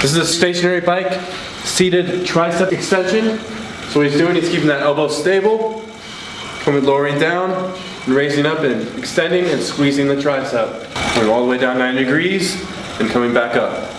This is a stationary bike, seated tricep extension. So what he's doing, is keeping that elbow stable, coming lowering down, and raising up and extending and squeezing the tricep. Going all the way down nine degrees and coming back up.